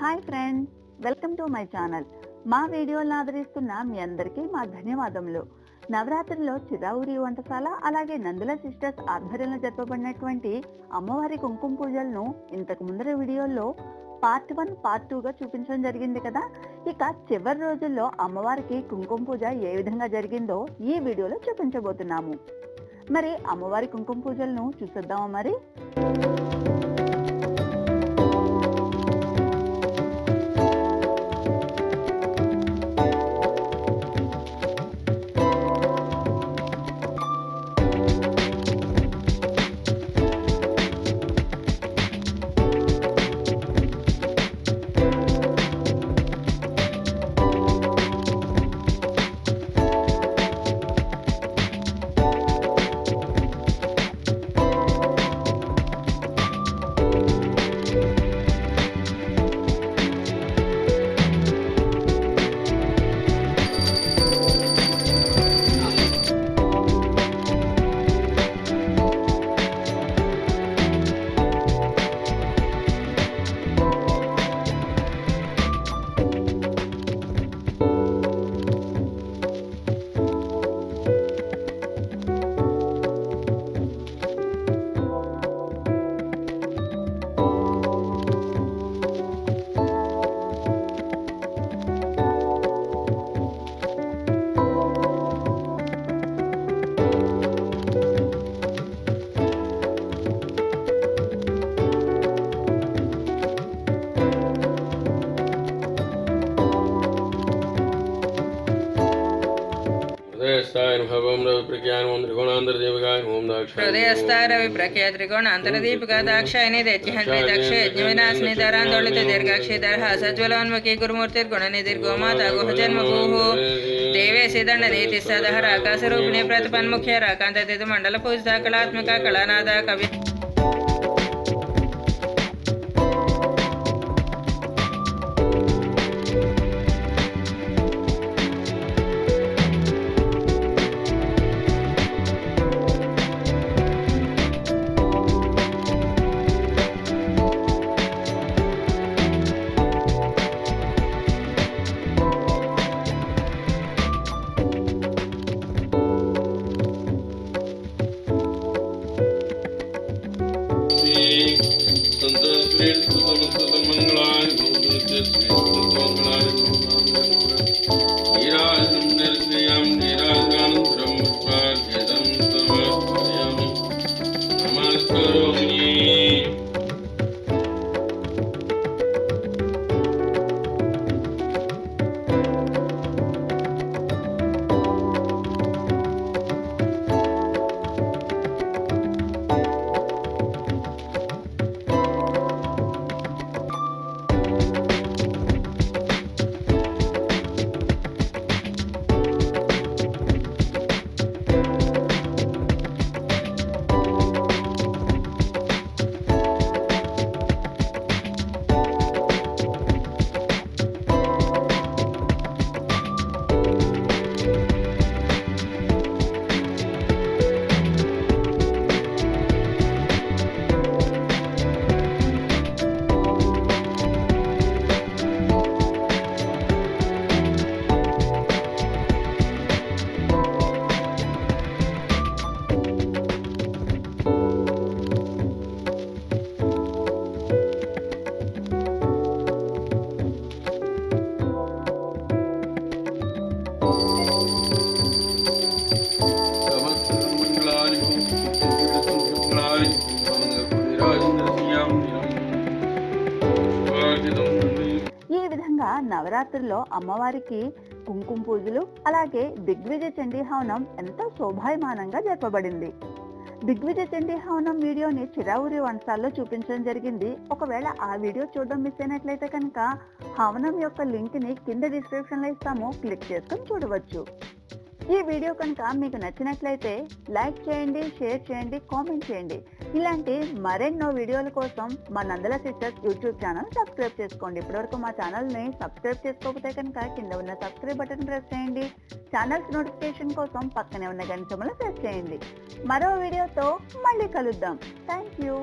Hi friend welcome to my channel. మా వీడియోలను ఆదరిస్తున్న మీ అందరికీ మా ధన్యవాదములు. నవరాత్రిలో చిరావురి వంటశాల అలాగే నందుల సిస్టర్స్ ఆధ్వర్యంలో జరపబడినటువంటి అమ్మవారి కుంకుమ పూజలను ఇంతకు ముందర వీడియోల్లో పార్ట్ వన్ పార్ట్ టూగా చూపించడం జరిగింది కదా. ఇక చివరి రోజుల్లో అమ్మవారికి కుంకుమ పూజ ఏ విధంగా జరిగిందో ఈ వీడియోలో చూపించబోతున్నాము. మరి అమ్మవారి కుంకుమ పూజలను చూసేద్దామా మరి? हृदयस्थाय नमः ओम रवि प्रज्ञान ओम त्रिगुणांतर दक्ष यज्ञविनाशनि धरान्दोलित दीर्घाक्षिधरः सज्ज्वलोन्मुखी गुरुमूर्ति गुणनिधि गोमाता गुहजन्मभूः देवे सिदण्डनीति सदहर आकाशरूपिणी प्रतिपन्मुख्य राकान्तदितु मण्डलपूजिता कलात्मिका कलानादा कवि Thank you. నవరాత్రుల్లో అమ్మవారికి కుంకుమ పూజలు అలాగే దిగ్విజయ చండీ హవనం ఎంతో శోభాయమానంగా జరపబడింది. దిగ్విజయ చండీ హవనం వీడియోని చిరావురి వంశాల్లో చూపించడం జరిగింది. ఒకవేళ ఆ వీడియో చూడడం మిస్ అయినట్లయితే కనుక హవనం యొక్క లింక్ని కింద డిస్క్రిప్షన్లో ఇస్తాము. క్లిక్ చేసుకుని చూడవచ్చు. ఈ వీడియో కనుక మీకు నచ్చినట్లయితే లైక్ చేయండి షేర్ చేయండి కామెంట్ చేయండి. ఇలాంటి మరెన్నో వీడియోల కోసం మా Nandala sisters YouTube channel subscribe చేసుకోండి. ఇప్పటివరకు మా ఛానల్ని సబ్స్క్రైబ్ చేసుకోకపోతే కనుక కింద ఉన్న సబ్స్క్రైబ్ బటన్ ప్రెస్ చేయండి. ఛానల్స్ నోటిఫికేషన్ కోసం పక్కనే ఉన్న గంట ప్రెస్ చేయండి. మరో వీడియోతో మళ్ళీ కలుద్దాం. Thank you